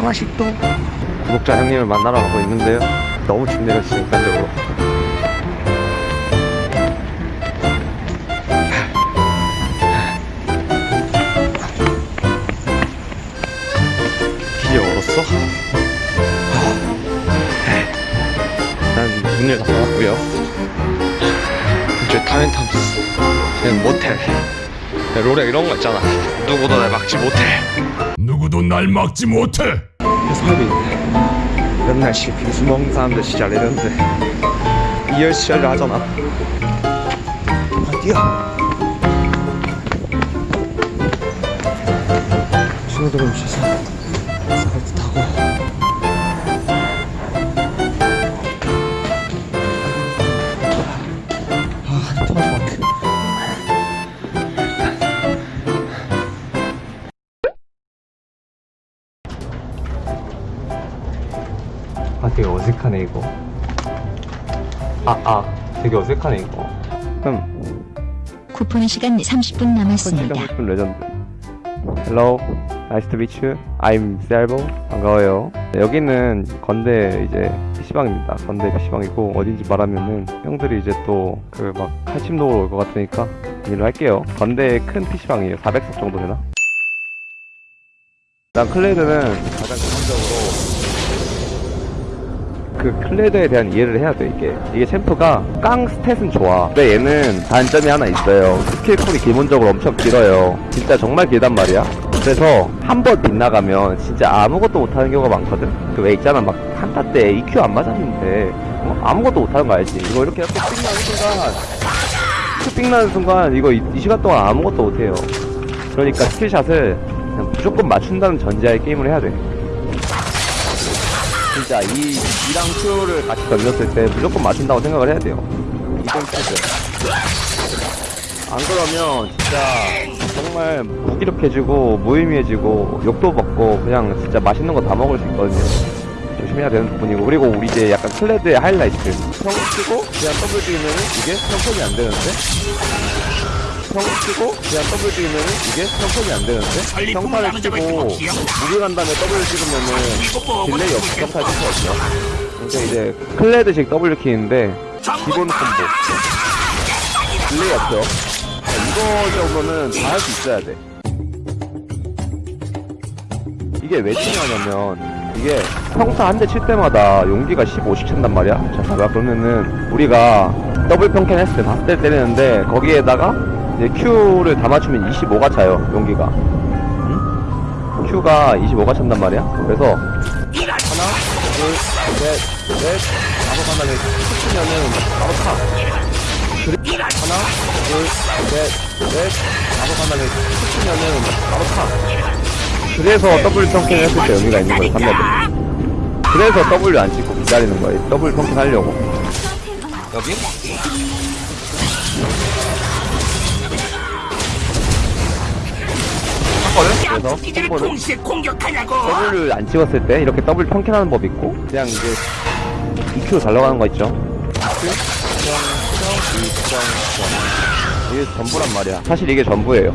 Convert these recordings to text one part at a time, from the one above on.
9시 영화식도 구독자 형님을 만나러 가고 있는데요. 너무 춥네요 진짜 인간적으로. 길이 얼었어? 난 문을 닫아놨고요? 이제 타멘탐스. 그냥 모텔 롤에 이런 거 있잖아. 누구도 날 막지 못해. 누구도 날 막지 못해. 사람이 맨날 시 빙수 먹는 사람들 진짜 레전드 이열치열을 하잖아. 아 뛰어 신호등을 멈춰서. 사 아 되게 어색하네 이거. 아아 되게 어색하네 이거. 음 쿠폰 시간 30분 남았습니다. 30분 레전드. Hello Nice to meet you. I'm Selvo 반가워요. 네, 여기는 건대 이제 PC방입니다. 건대 PC방이고 어딘지 말하면은 형들이 이제 또 그 막 칼침 놓으러 올것 같으니까 일로 할게요. 건대 큰 PC방이에요. 400석 정도 되나? 난 클레드는 가장 그 클레드에 대한 이해를 해야 돼 이게. 이게 챔프가 깡 stat은 좋아. 근데 얘는 단점이 하나 있어요. 스킬 쿨이 기본적으로 엄청 길어요. 진짜 정말 길단 말이야. 그래서 한 번 빗나가면 진짜 아무것도 못하는 경우가 많거든? 그 왜 있잖아. 막 한타 때 EQ 안 맞았는데. 어? 아무것도 못하는 거 알지? 이거 이렇게 이렇게 삑 나는 순간. 삑 나는 순간 이거 이, 이 시간 동안 아무것도 못해요. 그러니까 스킬샷을 그냥 무조건 맞춘다는 전제하에 게임을 해야 돼 진짜 이 이랑 큐를 같이 던졌을 때 무조건 맞춘다고 생각을 해야 돼요. 이동 큐즈. 안 그러면 진짜 정말 무기력해지고 무의미해지고 욕도 먹고 그냥 진짜 맛있는 거 다 먹을 수 있거든요. 조심해야 되는 부분이고 그리고 우리 이제 약간 클레드의 하이라이트 평 치고 그냥 더블 뛰면은 이게 평캔이 안 되는데 평 치고 그냥 W 찍으면은 이게 평캔이 안 되는데? 평타를 치고 간 다음에 W 찍으면은 delay 없이 평타 칠수 없죠. 그러니까 이제 클레드식 W 킥인데 기본 콤보. delay 없죠 자, 이거 정도는 다 할 수 있어야 돼. 이게 왜 중요하냐면 이게 평타 한 대 칠 때마다 용기가 15씩 찬단 말이야. 자 봐봐. 그러면은 우리가 W 평캔 했을 때 다섯 대 때리는데 거기에다가 이제 Q를 다 맞추면 25가 차요 용기가. 응? Q가 25가 찬단 말이야. 그래서 하나 둘셋넷 다섯 하나를 치면은 바로 타. 하나 둘셋넷 다섯 하나를 치면은 바로 타. 그래서 W 평캔을 했을 때 의미가 있는 거예요 3레벨 그래서 W 안 찍고 기다리는 거예요. W 평캔 하려고. 여기? 거든? 그래서 공격하냐고! W를 안 찍었을 때 이렇게 더블 평캔하는 법 있고 그냥 이제 EQ 잘 나가는 거 있죠? 이게 전부란 말이야 사실 이게 전부예요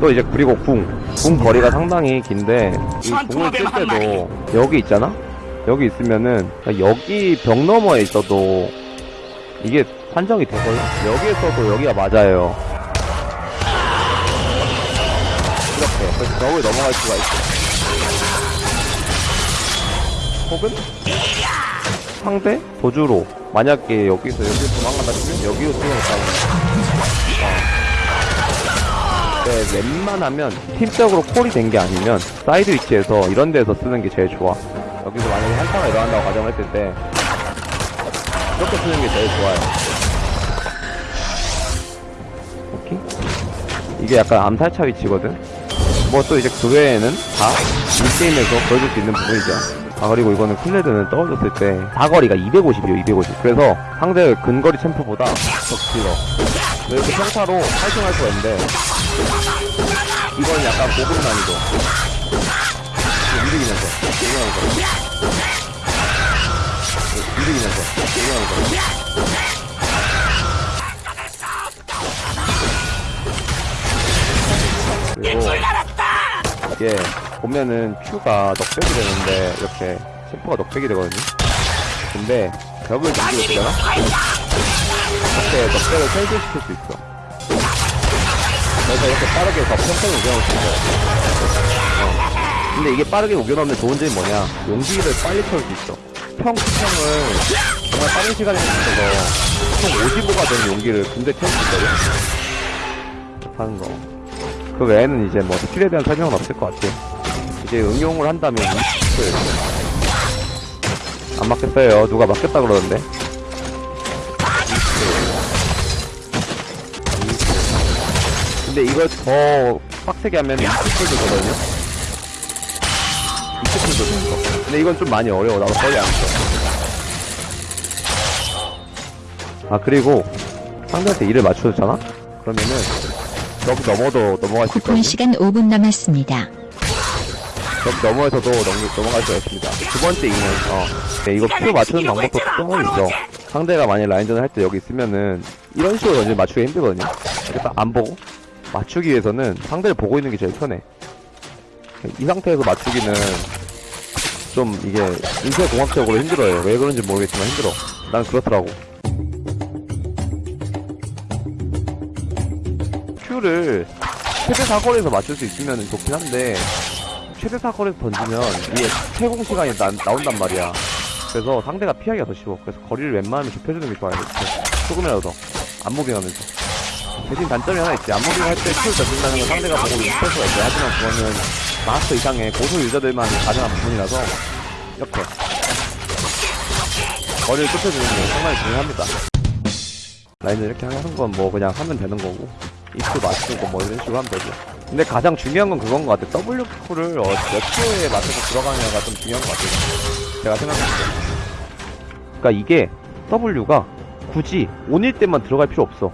또 이제 그리고 궁. 궁 거리가 상당히 긴데 이 궁을 쓸 때도 여기 있잖아? 여기 있으면은 여기 벽 너머에 있어도 이게 판정이 되거든? 여기에서도 여기가 맞아요 이렇게 그래서 벽을 넘어갈 수가 있어. 혹은? 상대? 도주로. 만약에 여기서 여기 도망간다 치면 여기로 뛰어갔다고 네, 웬만하면 팀적으로 콜이 된 게 아니면 사이드 위치에서 이런 데서 쓰는 게 제일 좋아. 여기서 만약에 한타가 일어난다고 가정했을 때 이렇게 쓰는 게 제일 좋아요. 오케이? 이게 약간 암살차 위치거든 뭐 또 이제 그 외에는 다 in-game에서 보여줄 수 있는 부분이죠. 아 그리고 이거는 클레드는 떨어졌을 때 사거리가 250이에요 250 그래서 상대 근거리 챔프보다 더 길어. 이렇게 평타로 파이팅할 수가 있는데 이건 약간 고급 난이도. 움직이면서 움직이면서. 움직이면서 움직이면서 그리고 이게 보면은 Q가 knockback이 되는데 이렇게 챔프가 knockback이 되거든요. 근데 벽을 등지고 있잖아? 이렇게 knockback을 cancel시킬 수 있어. 그래서 이렇게 빠르게 더 평평히 우겨넣을 수 있어요. 어. 근데 이게 빠르게 우겨넣으면 좋은 점이 뭐냐? 용기를 빨리 채울 수 있어. 평 수평을 정말 빠른 시간에 맞춰서 총 55가 되는 용기를 군대 채울 수 있거든? 하는 거. 그 외에는 이제 뭐 스킬에 대한 설명은 없을 것 같아요. 이제 응용을 한다면 이스킬 안 맞겠어요. 누가 맞겠다 그러는데. 근데 이걸 더 빡세게 하면 이스킬도 되거든요. 이스킬도 되는 거. 근데 이건 좀 많이 어려워. 나도 거의 안 써. 아 그리고 상대한테 일을 맞춰줬잖아? 그러면은 여기 넘어도 넘어갈 수 쿠폰 있거든요. 시간 5분 남았습니다. 여기 넘어에서도 넘, 넘어갈 수가 있습니다. 두 번째 이는, 어. 네, 이거 큐 맞추는 방법도 특성은 있어. 상대가 만약 라인전을 할 때 여기 있으면은, 이런 식으로 던지면 맞추기 힘들거든요. 이렇게 딱안 보고, 맞추기 위해서는 상대를 보고 있는 게 제일 편해. 이 상태에서 맞추기는, 좀 이게, 인쇄 공학적으로 힘들어요. 왜 그런지 모르겠지만 힘들어. 난 그렇더라고. 큐를 최대 사거리에서 맞출 수 있으면 좋긴 한데, 최대 사거리에서 던지면 이게 채공 시간이 나, 나온단 말이야. 그래서 상대가 피하기가 더 쉬워. 그래서 거리를 웬만하면 좁혀주는 게 좋아요. 이렇게. 조금이라도 더. 안무빙하면서. 대신 단점이 하나 있지. 안무빙 할때 큐를 던진다는 건 상대가 보고 익힐 수가 있어요. 하지만 그거는 마스터 이상의 고소 유저들만 가능한 부분이라서 이렇게 거리를 좁혀주는 게 상당히 중요합니다. 라인을 이렇게 하는 건 뭐 그냥 하면 되는 거고 입수 맞추고 뭐 이런 식으로 하면 되죠. 근데 가장 중요한 건 그건 것 같아. W 쿨을 어, 몇 초에 맞춰서 들어가냐가 좀 중요한 것 같아요. 제가 생각했을 때. 그러니까 이게 W가 굳이 온일 때만 들어갈 필요 없어.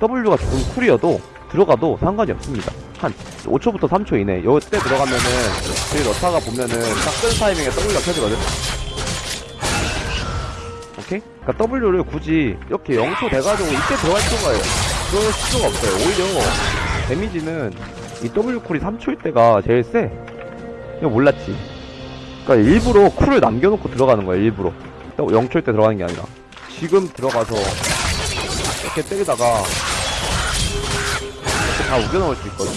W가 조금 쿨이어도 들어가도 상관이 없습니다. 한 5초부터 3초 이내. 요때 들어가면은 저희 넣다가 보면은 딱 끄는 타이밍에 W가 켜지거든. 오케이? 그러니까 W를 굳이 이렇게 0초 돼가지고 이때 들어갈 필요가 그럴 필요가 없어요. 오히려 데미지는 이 W 쿨이 3초일 때가 제일 세. 이거 몰랐지. 그러니까 일부러 쿨을 남겨놓고 들어가는 거야. 일부러. 0초일 때 들어가는 게 아니라. 지금 들어가서 이렇게 때리다가 이렇게 다 우겨넣을 수 있거든.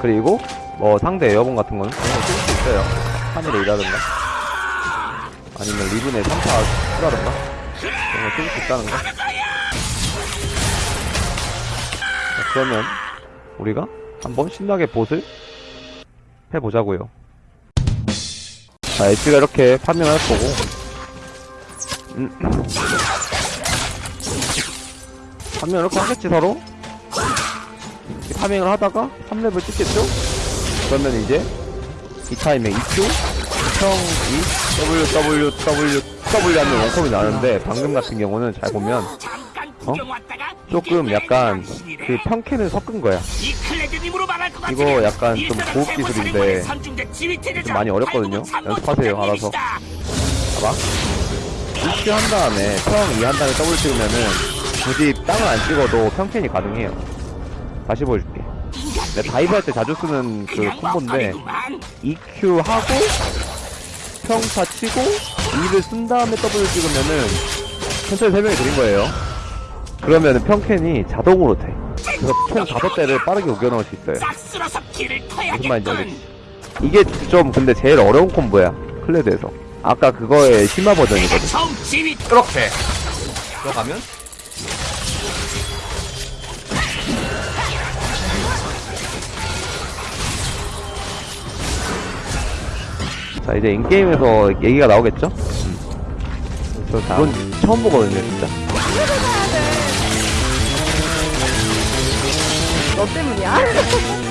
그리고 뭐 상대 에어본 같은 거는 그런 거쓸수 있어요. 하늘에 일하든가 아니면 리븐에 3타 쓰라든가 그런 거쓸수 있다는 거. 그러면 우리가 한번 신나게 봇을 해보자고요. 자, 엣지가 이렇게 파밍을 할 거고 음. 파밍을 이렇게 하겠지 서로 파밍을 하다가 3렙을 찍겠죠? 그러면 이제 이 타임에 2Q 형2 W 하면 원컴이 나는데 방금 같은 경우는 잘 보면 어? 조금 약간 그 평캔을 섞은 거야 이거 약간 좀 고급 기술인데 좀 많이 어렵거든요. 연습하세요, 알아서. 봐봐. 2Q 한 다음에 평 2 한 다음에 W 찍으면은 굳이 땅을 안 찍어도 평캔이 가능해요. 다시 보여줄게. 내가 dive 할 때 자주 쓰는 그 콤보인데 EQ 하고 평타 치고 E를 쓴 다음에 W 찍으면은 천천히 설명해 드린 거예요. 그러면은 평캔이 자동으로 돼. 그래서 총 다섯 대를 빠르게 우겨 넣을 수 있어요. 무슨 말인지 알겠지? 이게 좀 근데 제일 어려운 콤보야. 클레드에서. 아까 그거의 심화 버전이거든. 이렇게 들어가면 자 이제 인게임에서 얘기가 나오겠죠? 음. 저 그건 처음 보거든요 진짜 너 때문이야?